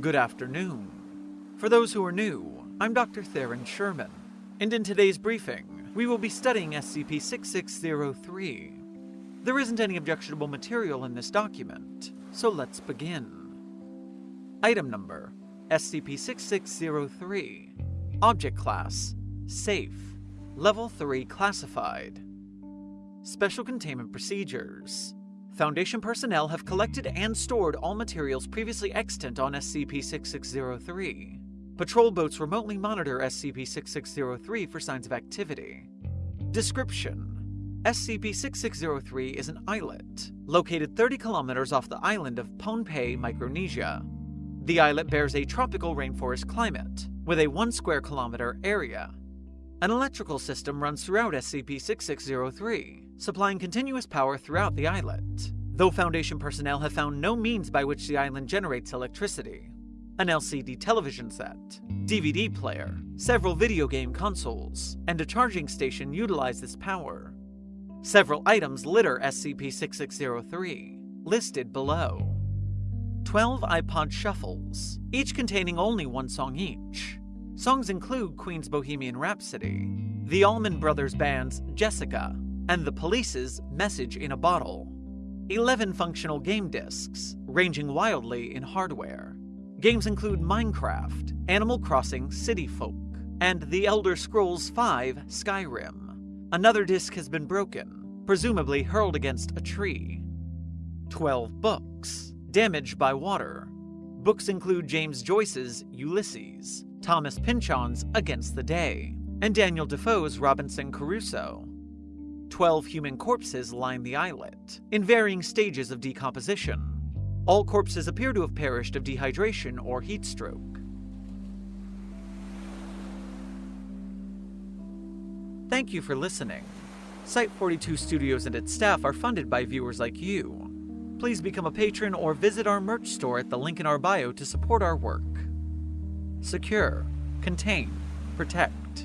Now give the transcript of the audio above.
Good afternoon. For those who are new, I'm Dr. Theron Sherman, and in today's briefing, we will be studying SCP 6603. There isn't any objectionable material in this document, so let's begin. Item number SCP 6603 Object Class Safe Level 3 Classified Special Containment Procedures Foundation personnel have collected and stored all materials previously extant on SCP-6603. Patrol boats remotely monitor SCP-6603 for signs of activity. Description: SCP-6603 is an islet, located 30 kilometers off the island of Pohnpei, Micronesia. The islet bears a tropical rainforest climate, with a 1 square kilometer area. An electrical system runs throughout SCP-6603, supplying continuous power throughout the islet, though Foundation personnel have found no means by which the island generates electricity. An LCD television set, DVD player, several video game consoles, and a charging station utilize this power. Several items litter SCP-6603, listed below. 12 iPod shuffles, each containing only one song each. Songs include Queen's Bohemian Rhapsody, the Allman Brothers Band's Jessica, and the Police's Message in a Bottle. 11 functional game discs, ranging wildly in hardware. Games include Minecraft, Animal Crossing City Folk, and The Elder Scrolls V Skyrim. Another disc has been broken, presumably hurled against a tree. 12 books, damaged by water. Books include James Joyce's Ulysses, Thomas Pynchon's Against the Day, and Daniel Defoe's Robinson Crusoe. Twelve human corpses line the islet, in varying stages of decomposition. All corpses appear to have perished of dehydration or heat stroke. Thank you for listening. Site 42 Studios and its staff are funded by viewers like you. Please become a patron or visit our merch store at the link in our bio to support our work. Secure, contain, protect.